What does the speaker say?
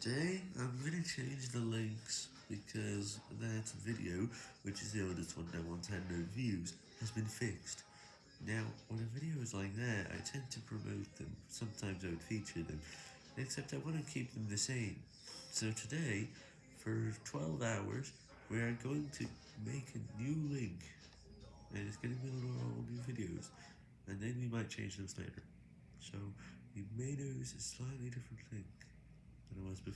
Today, I'm going to change the links because that video, which is the oldest one now on 10 no views, has been fixed. Now, when a video is like that, I tend to promote them, sometimes I would feature them, except I want to keep them the same. So today, for 12 hours, we are going to make a new link, and it's going to be all new videos, and then we might change them later. So, you may notice a slightly different link was before.